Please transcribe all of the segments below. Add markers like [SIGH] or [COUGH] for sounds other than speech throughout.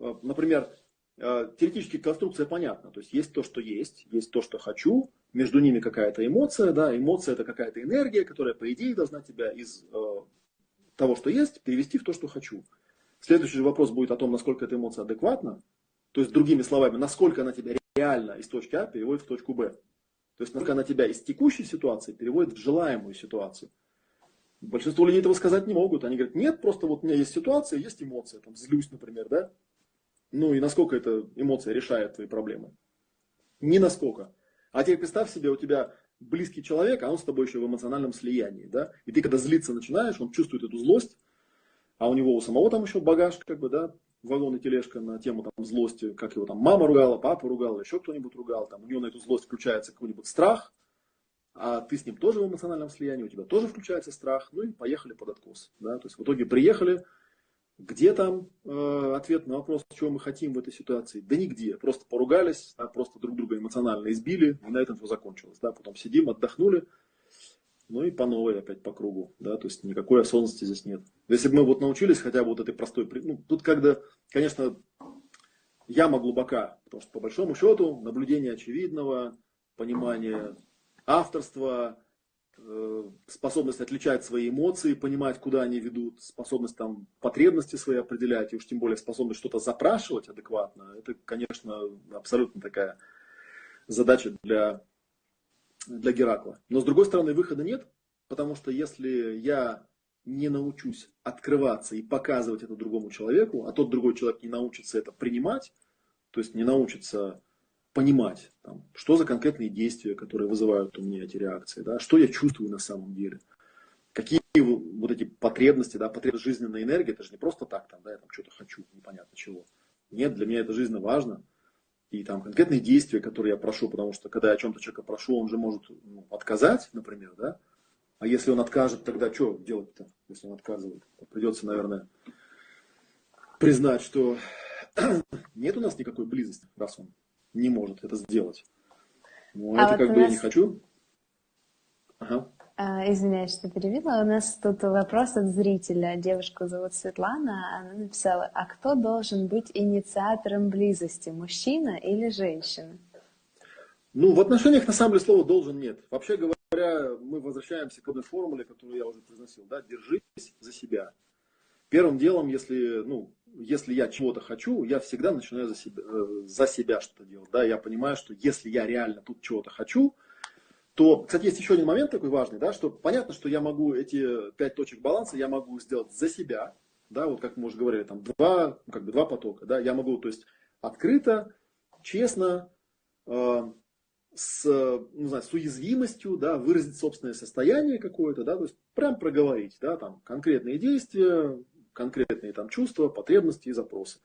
э, например, э, теоретически конструкция понятна. То есть есть то, что есть, есть то, что хочу, между ними какая-то эмоция, да, эмоция это какая-то энергия, которая, по идее, должна тебя из того, что есть, перевести в то, что хочу. Следующий же вопрос будет о том, насколько эта эмоция адекватна, то есть, другими словами, насколько она тебя реально из точки А переводит в точку Б. То есть, насколько она тебя из текущей ситуации переводит в желаемую ситуацию. Большинство людей этого сказать не могут. Они говорят, нет, просто вот у меня есть ситуация, есть эмоция, там, злюсь, например, да? Ну и насколько эта эмоция решает твои проблемы? Ни насколько. А теперь представь себе, у тебя близкий человек, а он с тобой еще в эмоциональном слиянии, да? И ты когда злиться начинаешь, он чувствует эту злость, а у него у самого там еще багаж, как бы, да, вагон и тележка на тему там злости, как его там мама ругала, папа ругал, еще кто-нибудь ругал, там у него на эту злость включается какой-нибудь страх, а ты с ним тоже в эмоциональном слиянии, у тебя тоже включается страх, ну и поехали под откос. Да? То есть в итоге приехали, где там э, ответ на вопрос, чего мы хотим в этой ситуации? Да нигде, просто поругались, да, просто друг друга эмоционально избили, и на этом все закончилось. Да? Потом сидим, отдохнули, ну и по новой опять по кругу, да, то есть никакой осознанности здесь нет. Если бы мы вот научились хотя бы вот этой простой, ну, тут когда, конечно, яма глубока, потому что по большому счету наблюдение очевидного, понимание авторства, способность отличать свои эмоции, понимать, куда они ведут, способность там потребности свои определять, и уж тем более способность что-то запрашивать адекватно, это, конечно, абсолютно такая задача для для Геракла. Но с другой стороны, выхода нет, потому что если я не научусь открываться и показывать это другому человеку, а тот другой человек не научится это принимать, то есть не научится понимать, там, что за конкретные действия, которые вызывают у меня эти реакции, да, что я чувствую на самом деле, какие вот эти потребности, да, потребность жизненной энергии, это же не просто так, там, да, я там что-то хочу, непонятно чего. Нет, для меня это жизненно важно и там конкретные действия, которые я прошу, потому что когда я о чем-то человека прошу, он же может ну, отказать, например, да? А если он откажет, тогда что делать-то, если он отказывает? Придется, наверное, признать, что [CLEARS THROAT] нет у нас никакой близости, раз он не может это сделать. Ну, а это вот как бы нас... я не хочу. Ага. А, извиняюсь, что перевела. У нас тут вопрос от зрителя. Девушку зовут Светлана. Она написала, а кто должен быть инициатором близости, мужчина или женщина? Ну, в отношениях на самом деле слова «должен» нет. Вообще говоря, мы возвращаемся к одной формуле, которую я уже произносил. Да? Держись за себя. Первым делом, если, ну, если я чего-то хочу, я всегда начинаю за себя, э, за себя что-то делать. Да? Я понимаю, что если я реально тут чего-то хочу, то, кстати, есть еще один момент такой важный, да, что понятно, что я могу эти пять точек баланса, я могу сделать за себя, да, вот как мы уже говорили, там два, ну, как бы два потока, да, я могу, то есть открыто, честно, э, с, ну, знаю, с уязвимостью, да, выразить собственное состояние какое-то, да, то есть прям проговорить, да, там конкретные действия, конкретные там чувства, потребности и запросы.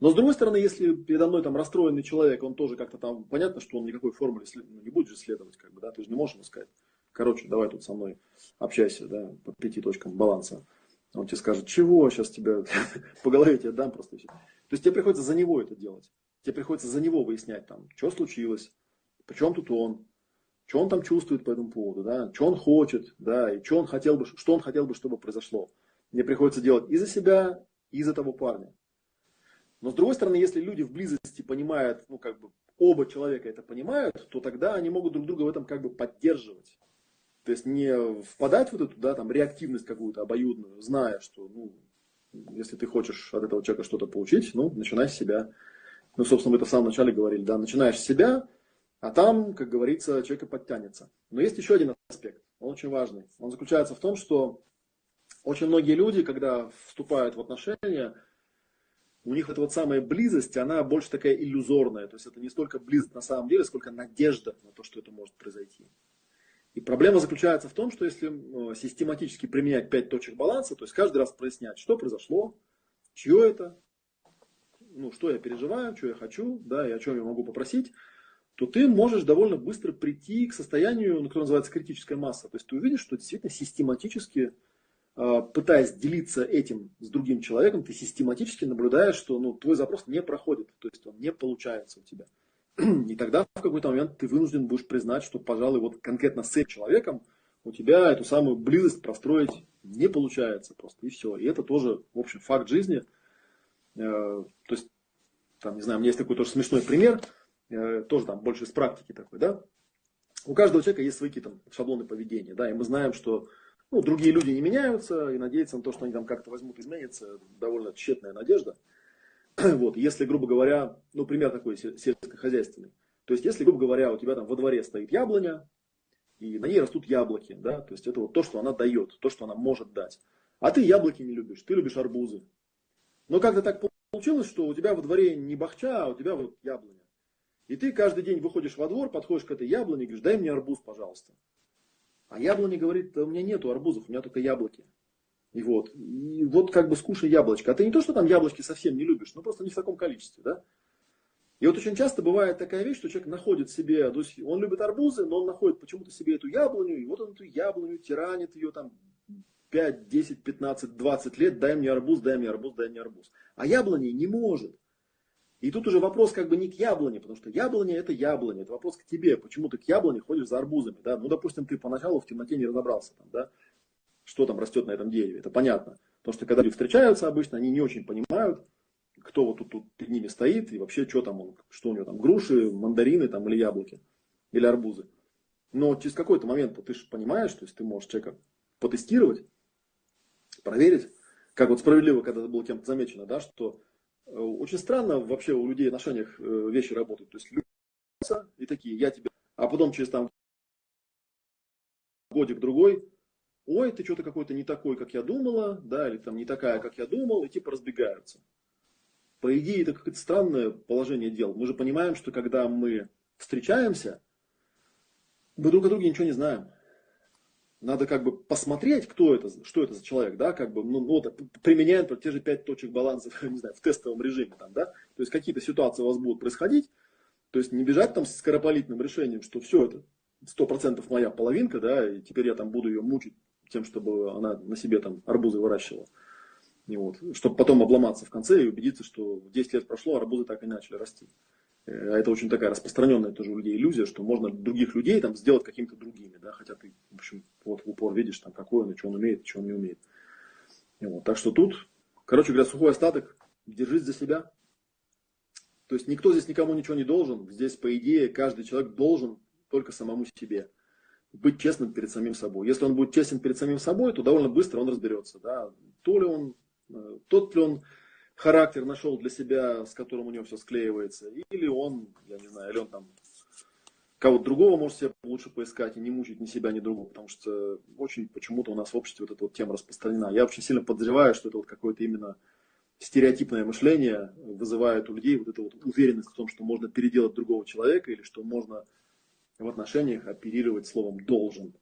Но с другой стороны, если передо мной там расстроенный человек, он тоже как-то там, понятно, что он никакой формуле ну, не будет же следовать, как бы, да, ты же не можешь ему сказать, короче, давай тут со мной общайся, да, по пяти точкам баланса. Он тебе скажет, чего, сейчас тебя [LAUGHS] по голове тебе дам просто. То есть тебе приходится за него это делать. Тебе приходится за него выяснять, там, что случилось, причем тут он, что он там чувствует по этому поводу, да, что он хочет, да, и что он хотел бы, что он хотел бы, чтобы произошло. Мне приходится делать и за себя, и за того парня. Но с другой стороны, если люди в близости понимают, ну как бы оба человека это понимают, то тогда они могут друг друга в этом как бы поддерживать. То есть не впадать в эту да, там, реактивность какую-то обоюдную, зная, что ну, если ты хочешь от этого человека что-то получить, ну, начинай с себя. Ну, собственно, мы это в самом начале говорили, да, начинаешь с себя, а там, как говорится, человек и подтянется. Но есть еще один аспект, он очень важный. Он заключается в том, что очень многие люди, когда вступают в отношения, у них эта вот самая близость, она больше такая иллюзорная. То есть это не столько близость на самом деле, сколько надежда на то, что это может произойти. И проблема заключается в том, что если ну, систематически применять пять точек баланса, то есть каждый раз прояснять, что произошло, чье это, ну, что я переживаю, что я хочу, да, и о чем я могу попросить, то ты можешь довольно быстро прийти к состоянию, ну, которое называется критическая масса. То есть ты увидишь, что действительно систематически пытаясь делиться этим с другим человеком, ты систематически наблюдаешь, что ну, твой запрос не проходит, то есть он не получается у тебя. [CLEARS THROAT] И тогда в какой-то момент ты вынужден будешь признать, что, пожалуй, вот конкретно с этим человеком у тебя эту самую близость простроить не получается просто, и все. И это тоже, в общем, факт жизни. Э, то есть не знаю, у меня есть такой тоже смешной пример, э, тоже там больше из практики такой, да. У каждого человека есть свои какие-то шаблоны поведения, да, и мы знаем, что ну, другие люди не меняются, и надеяться на то, что они там как-то возьмут, изменится, довольно тщетная надежда. [CLEARS THROAT] Вот, если, грубо говоря, ну, пример такой сельскохозяйственный. То есть, если, грубо говоря, у тебя там во дворе стоит яблоня, и на ней растут яблоки, да, то есть это вот то, что она дает, то, что она может дать. А ты яблоки не любишь, ты любишь арбузы. Но как-то так получилось, что у тебя во дворе не бахча, а у тебя вот яблоня. И ты каждый день выходишь во двор, подходишь к этой яблоне и говоришь, дай мне арбуз, пожалуйста. А яблоня говорит, у меня нету арбузов, у меня только яблоки. И вот, и вот как бы скушай яблочко. А ты не то, что там яблочки совсем не любишь, но просто не в таком количестве, да? И вот очень часто бывает такая вещь, что человек находит себе, то есть он любит арбузы, но он находит почему-то себе эту яблоню, и вот он эту яблоню тиранит ее там 5, 10, 15, 20 лет, дай мне арбуз, дай мне арбуз, дай мне арбуз. А яблони не может. И тут уже вопрос как бы не к яблоне, потому что яблоня это яблоня, это вопрос к тебе, почему ты к яблоне ходишь за арбузами, да? Ну, допустим, ты поначалу в темноте не разобрался, там, да, что там растет на этом дереве, это понятно. Потому что когда люди встречаются обычно, они не очень понимают, кто вот тут, тут перед ними стоит и вообще что там он, что у него там, груши, мандарины там или яблоки, или арбузы. Но через какой-то момент ты же понимаешь, то есть ты можешь человека потестировать, проверить, как вот справедливо, когда это было кем-то замечено, да, что очень странно вообще у людей в отношениях э, вещи работают. То есть люди и такие, я тебе, а потом через там годик-другой, ой, ты что-то какой-то не такой, как я думала, да, или там не такая, как я думал, и типа разбегаются. По идее, это какое-то странное положение дел. Мы же понимаем, что когда мы встречаемся, мы друг о друге ничего не знаем. Надо как бы посмотреть, кто это, что это за человек, да, как бы, ну, ну вот, применяя например, те же пять точек баланса, [LAUGHS] не знаю, в тестовом режиме, там, да, то есть какие-то ситуации у вас будут происходить, то есть не бежать там с скоропалительным решением, что все это сто процентов моя половинка, да, и теперь я там буду ее мучить тем, чтобы она на себе там арбузы выращивала. И вот, чтобы потом обломаться в конце и убедиться, что 10 лет прошло, а арбузы так и начали расти. А это очень такая распространенная тоже у людей иллюзия, что можно других людей там сделать какими-то другими, да, хотя ты, в общем, вот в упор видишь, там, какой он, и что он умеет, и что он не умеет. И вот, так что тут, короче говоря, сухой остаток, держись за себя. То есть никто здесь никому ничего не должен. Здесь, по идее, каждый человек должен только самому себе быть честным перед самим собой. Если он будет честен перед самим собой, то довольно быстро он разберется, да, то ли он, э, тот ли он характер нашел для себя, с которым у него все склеивается, или он, я не знаю, или он там кого-то другого может себе лучше поискать и не мучить ни себя, ни другого, потому что очень почему-то у нас в обществе вот эта вот тема распространена. Я очень сильно подозреваю, что это вот какое-то именно стереотипное мышление вызывает у людей вот эту вот уверенность в том, что можно переделать другого человека или что можно в отношениях оперировать словом «должен».